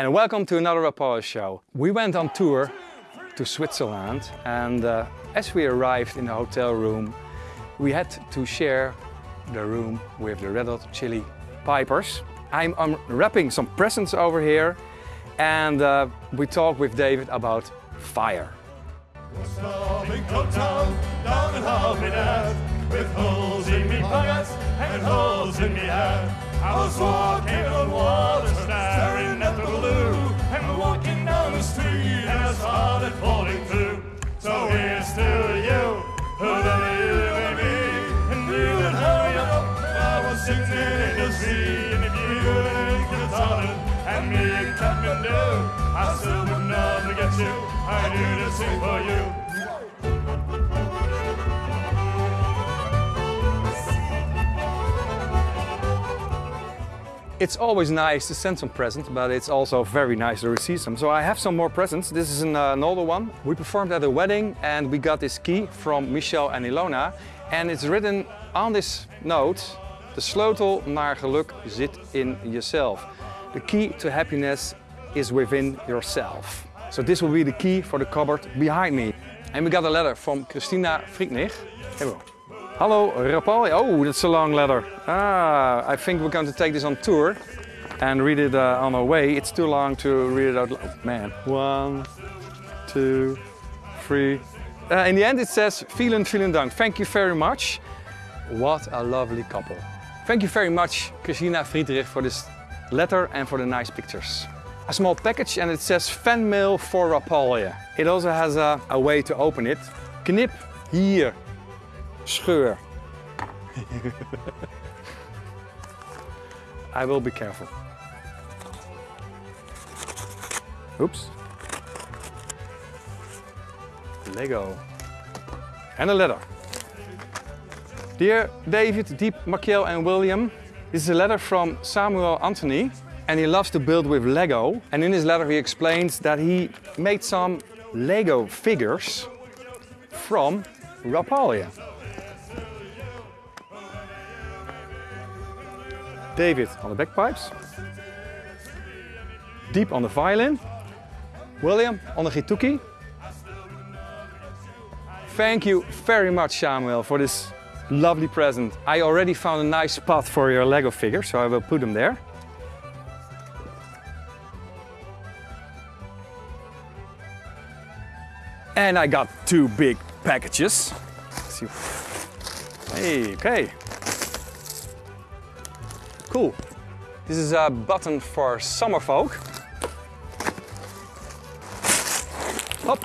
and welcome to another Apollo show. We went on tour to Switzerland and uh, as we arrived in the hotel room we had to share the room with the Red Hot Chili Pipers. I'm unwrapping some presents over here and uh, we talk with David about fire. I was walking on water, staring I still would not forget you. I sing for you. It's always nice to send some presents, but it's also very nice to receive some. So I have some more presents. This is an, uh, an older one. We performed at a wedding and we got this key from Michel and Ilona. And it's written on this note, the sleutel naar geluk zit in jezelf. The key to happiness is within yourself. So this will be the key for the cupboard behind me. And we got a letter from Christina Friedrich. Here Hallo Rapalje. Oh, that's a long letter. Ah, I think we're going to take this on tour and read it uh, on our way. It's too long to read it out loud. Oh, man. One, two, three. Uh, in the end it says, vielen, vielen Dank. Thank you very much. What a lovely couple. Thank you very much, Christina Friedrich, for this letter and for the nice pictures. A small package and it says fan mail for Rapalje. It also has a, a way to open it. Knip hier scheur. I will be careful. Oops. Lego. And a letter. Dear David, Dieb, Makiel and William, this is a letter from Samuel Anthony and he loves to build with Lego. And in his letter he explains that he made some Lego figures from Rapalje. David on the bagpipes. Dieb on the violin. William on the gituki. Thank you very much, Samuel, for this lovely present. I already found a nice spot for your Lego figure, so I will put them there. And I got two big packages. Hey, okay. Cool. This is a button for summer folk. Hop.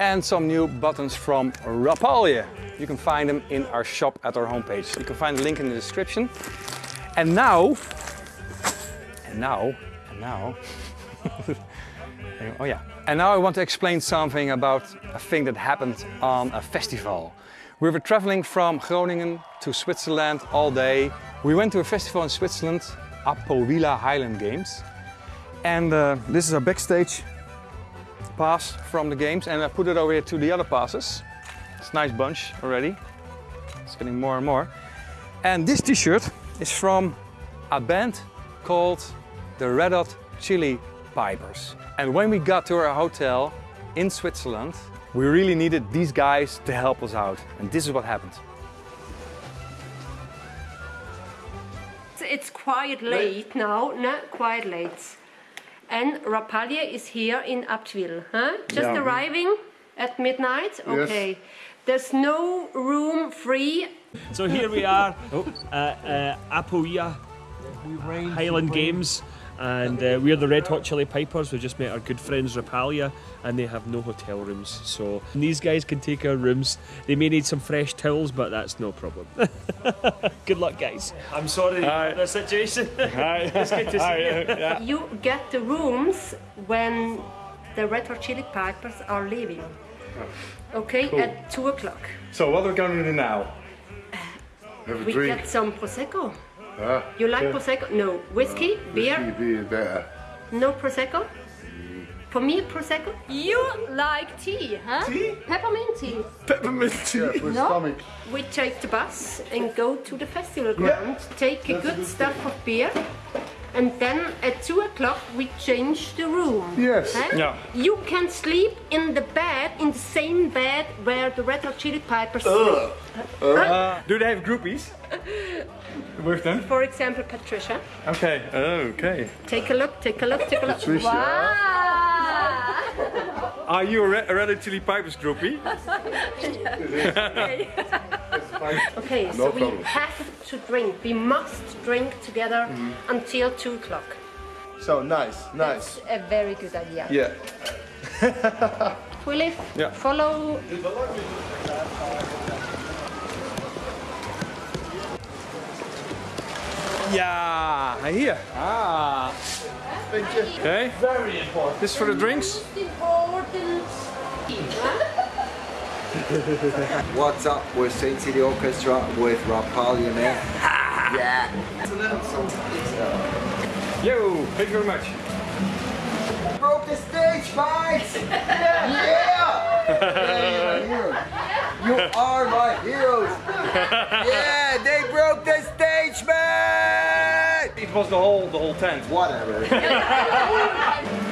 And some new buttons from Rapalje. You can find them in our shop at our homepage. You can find the link in the description. And now, and now, and now, oh yeah. And now I want to explain something about a thing that happened on a festival. We were traveling from Groningen to Switzerland all day. We went to a festival in Switzerland, Apoella Highland Games. And uh, this is a backstage pass from the games and I put it over here to the other passes. It's a nice bunch already. It's getting more and more. And this t-shirt is from a band called the Red Hot Chili Pipers. And when we got to our hotel in Switzerland, we really needed these guys to help us out. And this is what happened. It's quite late now, not quite late. And Rapalje is here in Abtwil, huh? Just yeah. arriving at midnight? Okay. Yes. There's no room free. So here we are, oh. uh, uh, Apoella Highland Games and uh, we're the Red Hot Chili Pipers. We've just met our good friends Rapalje and they have no hotel rooms. So these guys can take our rooms. They may need some fresh towels, but that's no problem. good luck, guys. I'm sorry Hi. for the situation. Hi. it's good to Hi. see you. Yeah. You get the rooms when the Red Hot Chili Pipers are leaving. Okay, cool. at 2 o'clock. So what are we going to do now? Have a we drink. get some Prosecco. You like yeah. Prosecco? No. Whiskey? Uh, beer? Whiskey, beer, better. No Prosecco? Mm. For me, Prosecco? You like tea, huh? Tea? Peppermint tea. Peppermint tea? Yeah, for no. stomach. We take the bus and go to the festival ground, yeah. take a good stuff of beer, and then at two o'clock we change the room. Yes. Huh? Yeah. You can sleep in the bed, in the same bed where the Red Hot Chili Peppers sleep. Uh, do they have groupies? With them? For example, Patricia. Okay. Okay. Take a look, take a look, take a look. Patricia. Wow! Are you a Red, Hot Chili Peppers groupie? Okay, No so we have to drink. We must drink together until two o'clock. So nice, nice. A very good idea. Yeah. Willie, Yeah. follow. Yeah, here. Ah. Thank you. Okay. Very important. This for the drinks? What's up? We're Saint City Orchestra with Rapalje man. yeah. Yo, thank you very much. Broke the stage, guys! yeah! yeah you're my heroes. You are my heroes! yeah, they broke the stage, man! It was the whole the whole tent. Whatever.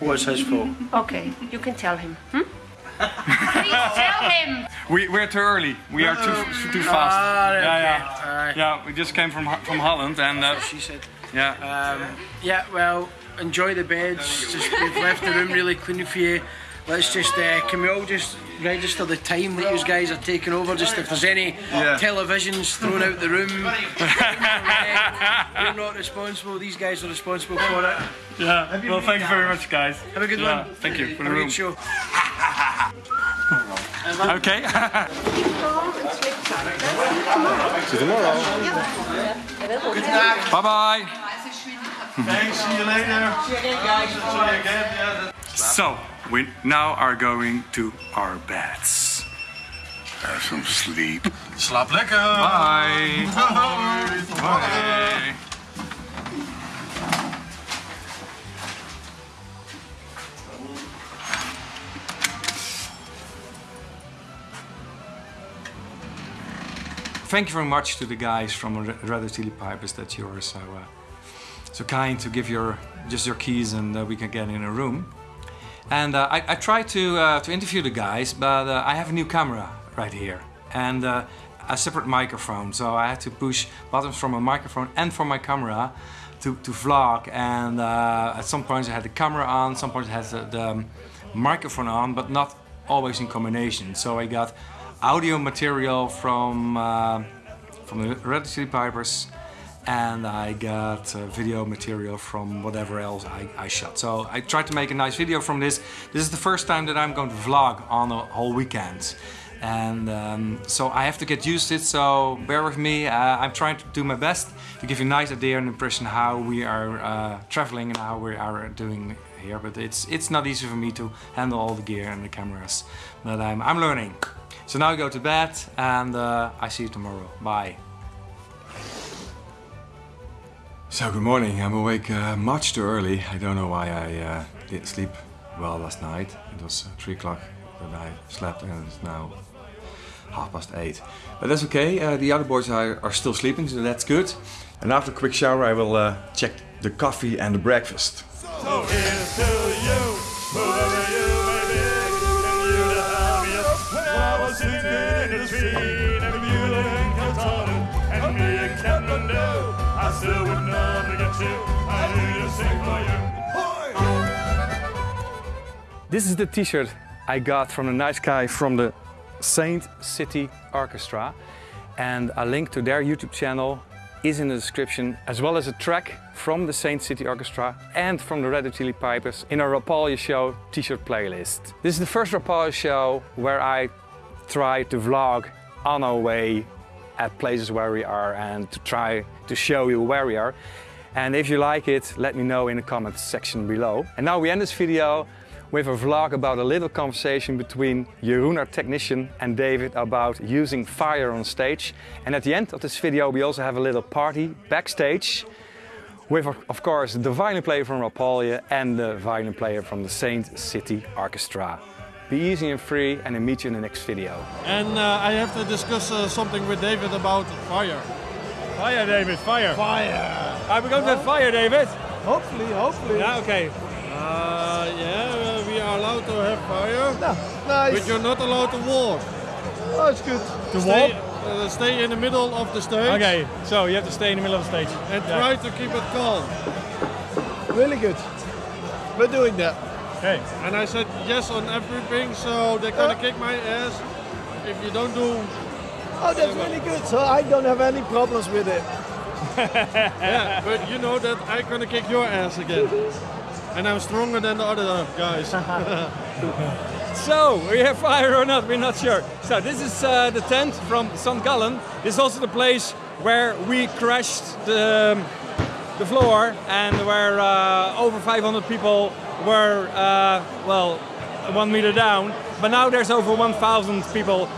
What's his fault? Okay, you can tell him. Hmm? Please tell him. We we're too early. We are too too fast. yeah, yeah, yeah. We just came from from Holland and uh, she said. yeah. Um, yeah, well, enjoy the beds. Just we've left the room really clean for you. Let's just uh, can we all just register the time that you guys are taking over? Just if there's any Yeah. televisions thrown out the room, we're not responsible. These guys are responsible for it. yeah. Well, thank you very much, guys. Have a good Yeah, one. thank you for the Have a room. good show. Okay. Keep calm and sleep tight. See you tomorrow. Bye bye. Thanks, see you later. See you again, guys. See you again. Yeah, So we now are going to our beds. Have some sleep. Slaap lekker. Bye. Bye. Thank you very much to the guys from Red Red Hot Chili Peppers that you are so uh, so kind to give your just your keys and uh, we can get in a room. And uh, I, I tried to uh, to interview the guys, but uh, I have a new camera right here and uh, a separate microphone. So I had to push buttons from a microphone and from my camera to, to vlog. And uh, at some points I had the camera on, some points I had the, the um, microphone on, but not always in combination. So I got audio material from uh, from the Red Chili Peppers and I got uh, video material from whatever else I, I shot. So I tried to make a nice video from this. This is the first time that I'm going to vlog on a whole weekend. And um, so I have to get used to it, so bear with me. Uh, I'm trying to do my best to give you a nice idea and impression how we are uh, traveling and how we are doing here. But it's it's not easy for me to handle all the gear and the cameras. But I'm, I'm learning. So now I go to bed and uh, I see you tomorrow. Bye. So good morning. I'm awake uh, much too early. I don't know why I uh, didn't sleep well last night. It was uh, three o'clock that I slept, and it's now half past eight. But that's okay. Uh, the other boys are, are still sleeping, so that's good. And after a quick shower, I will uh, check the coffee and the breakfast. So This is the t-shirt I got from a nice guy from the Saint City Orchestra. And a link to their YouTube channel is in the description, as well as a track from the Saint City Orchestra and from the Red Hot Chili Peppers in our Rapalje Show t-shirt playlist. This is the first Rapalje show where I try to vlog on our way at places where we are and to try to show you where we are. And if you like it, let me know in the comments section below. And now we end this video with a vlog about a little conversation between Jeroen, our technician, and David about using fire on stage. And at the end of this video, we also have a little party backstage with, of course, the violin player from Rapalje and the violin player from the Saint City Orchestra. Be easy and free, and I'll meet you in the next video. And uh, I have to discuss uh, something with David about fire. Fire, David, fire. Fire! Are we going to have fire, David? Hopefully, hopefully. Yeah, okay. Uh, yeah, uh, we are allowed to have fire, Nice. but you're not allowed to walk. Oh, it's good. To Stay, walk? uh, stay in the middle of the stage Okay, so you have to stay in the middle of the stage. and Yeah. try to keep it calm. Really good. We're doing that. Okay. And I said yes on everything, so they're gonna kick my ass if you don't do. Oh, that's really good. So I don't have any problems with it. Yeah, but you know that I'm gonna kick your ass again. And I'm stronger than the other guys. So, we have fire or not, we're not sure. So, this is uh, the tent from St. Gallen. This is also the place where we crashed the, the floor and where uh, over 500 people were, uh, well, one meter down. But now there's over 1,000 people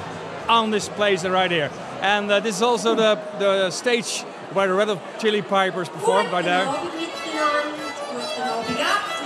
on this place right here. And uh, this is also the, the stage where the Red Hot Chili Pipers performed right there. Não, obrigado.